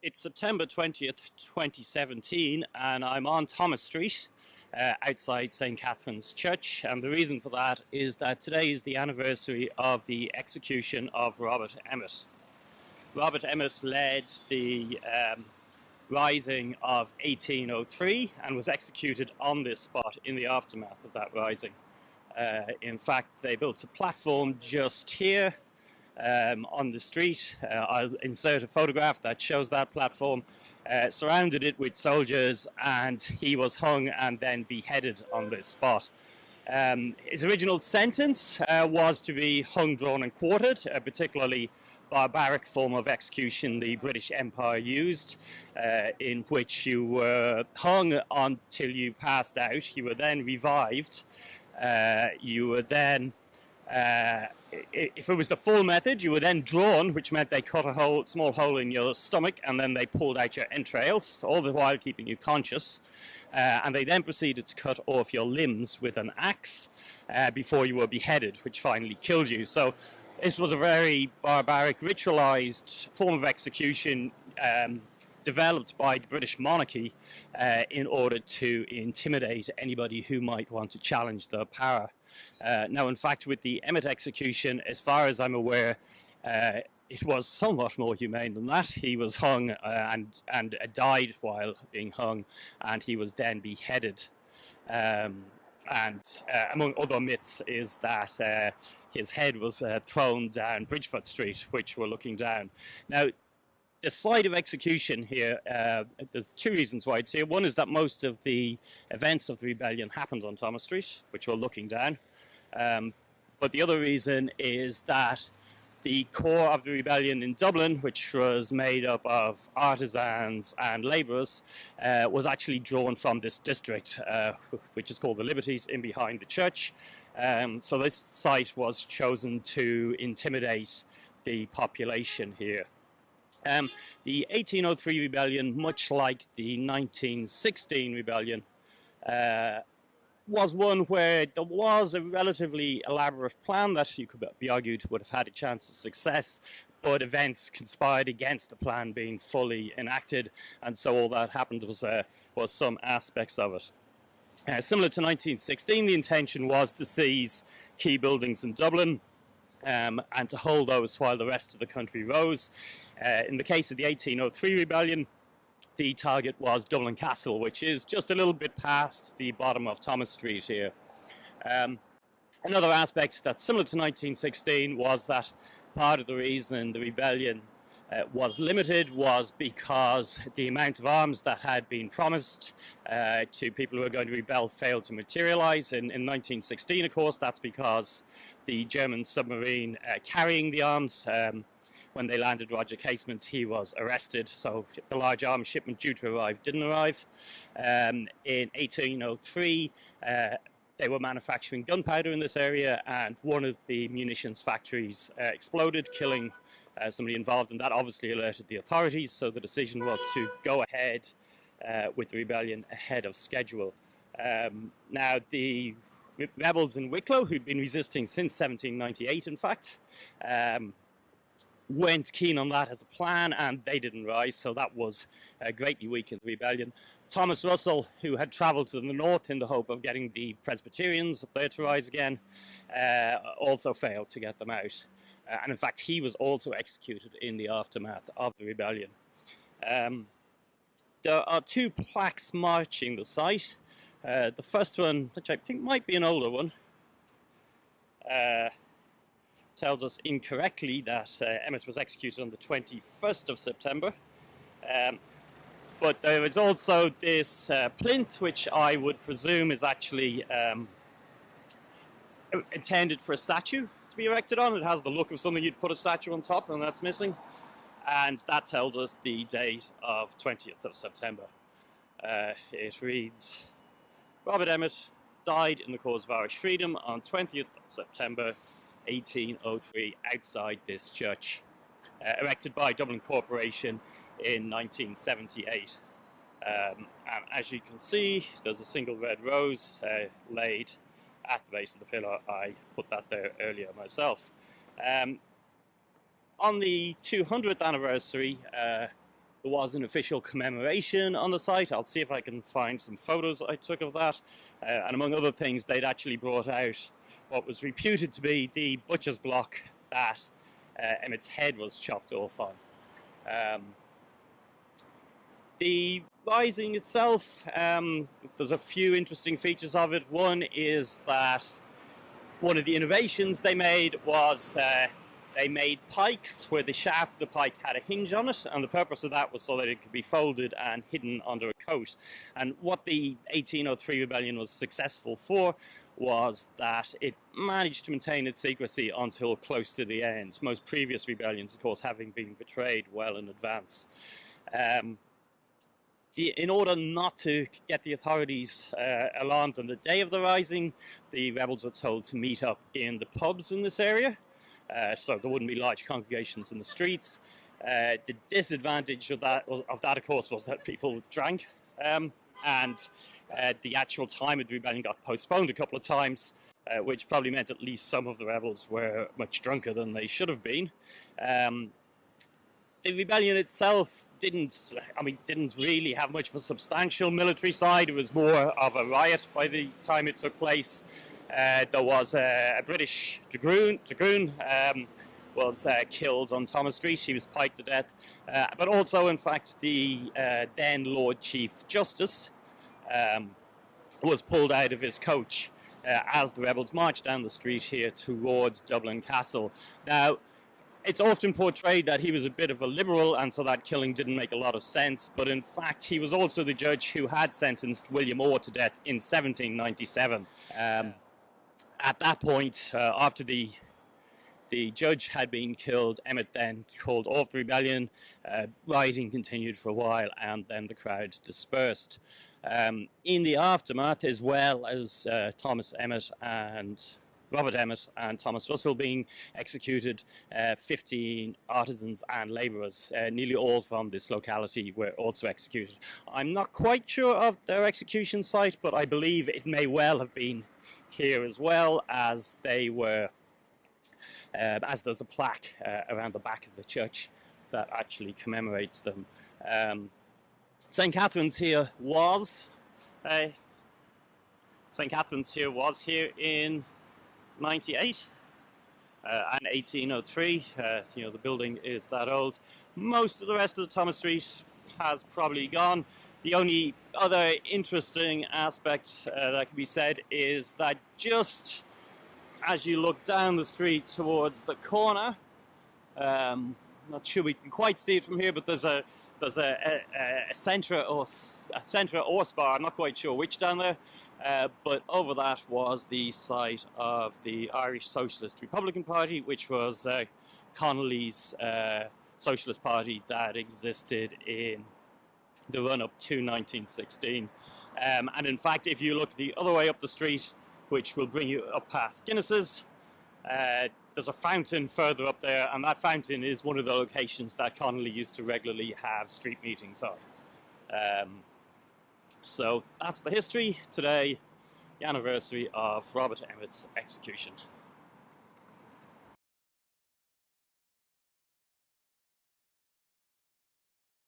It's September 20th, 2017, and I'm on Thomas Street uh, outside St. Catherine's Church. And the reason for that is that today is the anniversary of the execution of Robert Emmet. Robert Emmet led the um, rising of 1803 and was executed on this spot in the aftermath of that rising. Uh, in fact, they built a platform just here um, on the street. Uh, I'll insert a photograph that shows that platform. Uh, surrounded it with soldiers and he was hung and then beheaded on this spot. Um, his original sentence uh, was to be hung, drawn and quartered, a particularly barbaric form of execution the British Empire used, uh, in which you were hung until you passed out, you were then revived, uh, you were then uh, if it was the full method, you were then drawn, which meant they cut a hole, small hole in your stomach, and then they pulled out your entrails, all the while keeping you conscious. Uh, and they then proceeded to cut off your limbs with an axe uh, before you were beheaded, which finally killed you. So this was a very barbaric, ritualized form of execution um, developed by the British monarchy uh, in order to intimidate anybody who might want to challenge their power. Uh, now, in fact, with the Emmet execution, as far as I'm aware, uh, it was somewhat more humane than that. He was hung uh, and, and died while being hung, and he was then beheaded. Um, and uh, among other myths is that uh, his head was uh, thrown down Bridgefoot Street, which we're looking down. Now, the slide of execution here, uh, there's two reasons why it's here. One is that most of the events of the rebellion happened on Thomas Street, which we're looking down. Um, but the other reason is that the core of the rebellion in Dublin, which was made up of artisans and labourers, uh, was actually drawn from this district, uh, which is called the Liberties, in behind the church. Um, so this site was chosen to intimidate the population here. Um, the 1803 rebellion, much like the 1916 rebellion, uh, was one where there was a relatively elaborate plan that you could be argued would have had a chance of success, but events conspired against the plan being fully enacted, and so all that happened was, uh, was some aspects of it. Uh, similar to 1916, the intention was to seize key buildings in Dublin, um, and to hold those while the rest of the country rose. Uh, in the case of the 1803 rebellion, the target was Dublin Castle, which is just a little bit past the bottom of Thomas Street here. Um, another aspect that's similar to 1916 was that part of the reason the rebellion uh, was limited was because the amount of arms that had been promised uh, to people who were going to rebel failed to materialize. In, in 1916, of course, that's because the German submarine uh, carrying the arms, um, when they landed Roger Casement, he was arrested. So the large arms shipment due to arrive didn't arrive. Um, in 1803, uh, they were manufacturing gunpowder in this area and one of the munitions factories uh, exploded, killing uh, somebody involved and that obviously alerted the authorities so the decision was to go ahead uh, with the rebellion ahead of schedule. Um, now the rebels in Wicklow who'd been resisting since 1798 in fact um, went keen on that as a plan and they didn't rise so that was uh, greatly weakened the rebellion. Thomas Russell who had travelled to the north in the hope of getting the Presbyterians up there to rise again uh, also failed to get them out. Uh, and in fact, he was also executed in the aftermath of the rebellion. Um, there are two plaques marching the site. Uh, the first one, which I think might be an older one, uh, tells us incorrectly that uh, Emmet was executed on the 21st of September. Um, but there is also this uh, plinth, which I would presume is actually um, intended for a statue to be erected on. It has the look of something you'd put a statue on top and that's missing. And that tells us the date of 20th of September. Uh, it reads, Robert Emmet died in the cause of Irish freedom on 20th of September 1803 outside this church, uh, erected by Dublin Corporation in 1978. Um, and as you can see, there's a single red rose uh, laid at the base of the pillar. I put that there earlier myself. Um, on the 200th anniversary, uh, there was an official commemoration on the site. I'll see if I can find some photos I took of that. Uh, and among other things, they'd actually brought out what was reputed to be the butcher's block that uh, Emmet's head was chopped off on. Um, the rising itself, um, there's a few interesting features of it. One is that one of the innovations they made was uh, they made pikes where the shaft of the pike had a hinge on it, and the purpose of that was so that it could be folded and hidden under a coat. And what the 1803 rebellion was successful for was that it managed to maintain its secrecy until close to the end. Most previous rebellions, of course, having been betrayed well in advance. Um, the, in order not to get the authorities uh, alarmed on the day of the rising, the rebels were told to meet up in the pubs in this area, uh, so there wouldn't be large congregations in the streets. Uh, the disadvantage of that, of that, of course, was that people drank, um, and uh, the actual time of the rebellion got postponed a couple of times, uh, which probably meant at least some of the rebels were much drunker than they should have been. Um, the rebellion itself didn't, I mean, didn't really have much of a substantial military side. It was more of a riot by the time it took place. Uh, there was a, a British dragoon, dragoon um, was uh, killed on Thomas Street. She was piked to death. Uh, but also, in fact, the uh, then Lord Chief Justice um, was pulled out of his coach uh, as the rebels marched down the street here towards Dublin Castle. Now, it's often portrayed that he was a bit of a liberal and so that killing didn't make a lot of sense, but in fact he was also the judge who had sentenced William Orr to death in 1797. Um, at that point, uh, after the the judge had been killed, Emmet then called off the rebellion, uh, rioting continued for a while and then the crowd dispersed. Um, in the aftermath, as well as uh, Thomas Emmet and Robert Emmet and Thomas Russell being executed, uh, 15 artisans and labourers, uh, nearly all from this locality, were also executed. I'm not quite sure of their execution site, but I believe it may well have been here as well, as they were, uh, as there's a plaque uh, around the back of the church that actually commemorates them. Um, St. Catherine's here was, uh, St. Catherine's here was here in 98 uh, and 1803. Uh, you know, the building is that old. Most of the rest of the Thomas Street has probably gone. The only other interesting aspect uh, that can be said is that just as you look down the street towards the corner, um, not sure we can quite see it from here, but there's a there's a, a, a or a Centra or Spar, I'm not quite sure which down there, uh, but over that was the site of the Irish Socialist Republican Party, which was uh, Connolly's uh, Socialist Party that existed in the run-up to 1916. Um, and in fact, if you look the other way up the street, which will bring you up past Guinness's, uh, there's a fountain further up there, and that fountain is one of the locations that Connolly used to regularly have street meetings on. Um, so that's the history. Today, the anniversary of Robert Emmet's execution.